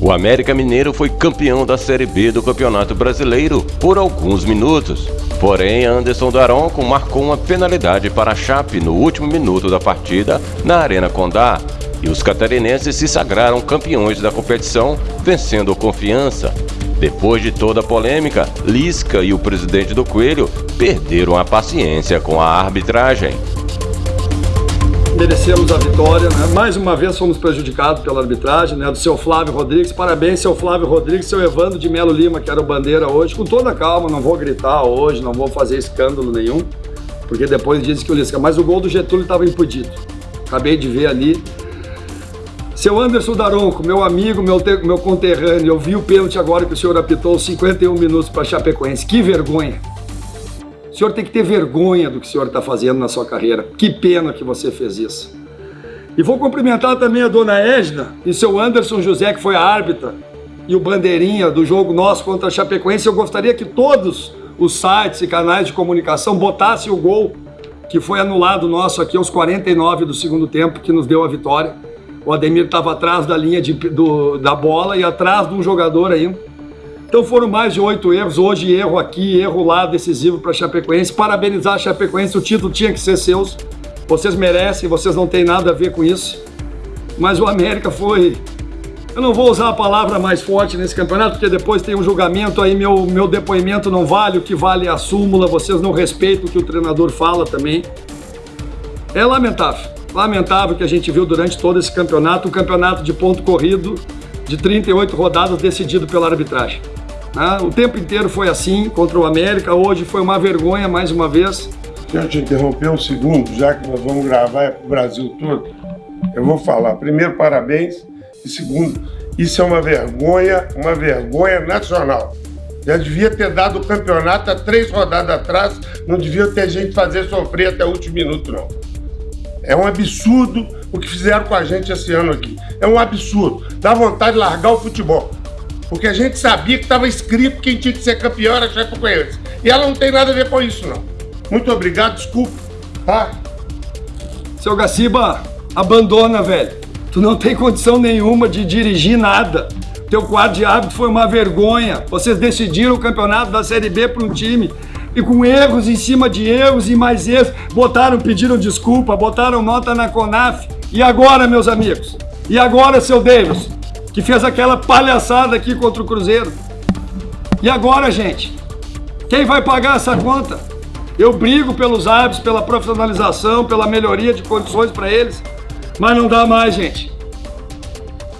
O América Mineiro foi campeão da Série B do Campeonato Brasileiro por alguns minutos. Porém, Anderson Daronco marcou uma penalidade para a Chape no último minuto da partida na Arena Condá. E os catarinenses se sagraram campeões da competição, vencendo confiança. Depois de toda a polêmica, Lisca e o presidente do Coelho perderam a paciência com a arbitragem merecemos a vitória, né? Mais uma vez fomos prejudicados pela arbitragem, né? Do seu Flávio Rodrigues. Parabéns, seu Flávio Rodrigues, seu Evandro de Melo Lima, que era o bandeira hoje. Com toda calma, não vou gritar hoje, não vou fazer escândalo nenhum, porque depois disse que o Lisca. Mas o gol do Getúlio estava impedido. Acabei de ver ali. Seu Anderson Daronco, meu amigo, meu, meu conterrâneo, eu vi o pênalti agora que o senhor apitou 51 minutos para Chapecoense. Que vergonha! O senhor tem que ter vergonha do que o senhor está fazendo na sua carreira. Que pena que você fez isso. E vou cumprimentar também a dona Edna e seu Anderson José, que foi a árbitra e o bandeirinha do jogo nosso contra a Chapecoense. Eu gostaria que todos os sites e canais de comunicação botassem o gol que foi anulado nosso aqui aos 49 do segundo tempo, que nos deu a vitória. O Ademir estava atrás da linha de, do, da bola e atrás de um jogador ainda. Então foram mais de oito erros, hoje erro aqui, erro lá, decisivo para a Chapecoense. Parabenizar a Chapecoense, o título tinha que ser seus. Vocês merecem, vocês não têm nada a ver com isso. Mas o América foi... Eu não vou usar a palavra mais forte nesse campeonato, porque depois tem um julgamento, aí meu, meu depoimento não vale, o que vale é a súmula, vocês não respeitam o que o treinador fala também. É lamentável, lamentável que a gente viu durante todo esse campeonato, um campeonato de ponto corrido, de 38 rodadas decidido pela arbitragem. Né? O tempo inteiro foi assim contra o América, hoje foi uma vergonha mais uma vez. Quero te interromper um segundo, já que nós vamos gravar para o Brasil todo. Eu vou falar, primeiro, parabéns, e segundo, isso é uma vergonha, uma vergonha nacional. Já devia ter dado o campeonato há três rodadas atrás, não devia ter gente fazer sofrer até o último minuto, não. É um absurdo o que fizeram com a gente esse ano aqui. É um absurdo. Dá vontade de largar o futebol. Porque a gente sabia que estava escrito que quem tinha que ser campeão era a Chapecoense. E ela não tem nada a ver com isso, não. Muito obrigado, desculpa, tá? Seu Gaciba, abandona, velho. Tu não tem condição nenhuma de dirigir nada. Teu quadro de árbitro foi uma vergonha. Vocês decidiram o campeonato da Série B para um time e com erros em cima de erros e mais erros, botaram, pediram desculpa, botaram nota na CONAF. E agora, meus amigos? E agora, seu Davis? que fez aquela palhaçada aqui contra o Cruzeiro. E agora, gente? Quem vai pagar essa conta? Eu brigo pelos hábitos, pela profissionalização, pela melhoria de condições para eles, mas não dá mais, gente.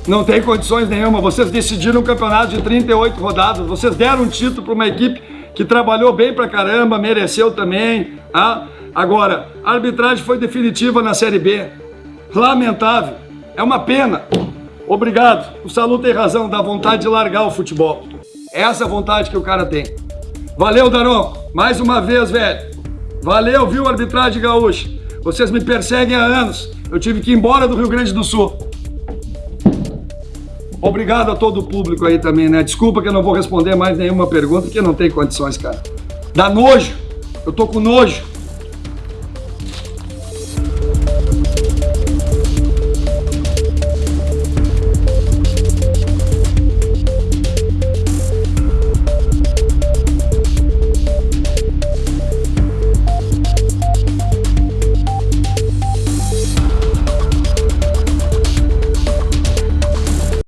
Não tem condições nenhuma. Vocês decidiram um campeonato de 38 rodadas, vocês deram um título para uma equipe que trabalhou bem pra caramba, mereceu também. Ah? Agora, a arbitragem foi definitiva na Série B. Lamentável. É uma pena. Obrigado. O Salu tem razão, dá vontade de largar o futebol. É essa vontade que o cara tem. Valeu, Daronco. Mais uma vez, velho. Valeu, viu, arbitragem gaúcha. Vocês me perseguem há anos. Eu tive que ir embora do Rio Grande do Sul. Obrigado a todo o público aí também, né? Desculpa que eu não vou responder mais nenhuma pergunta, porque não tem condições, cara. Dá nojo. Eu tô com nojo.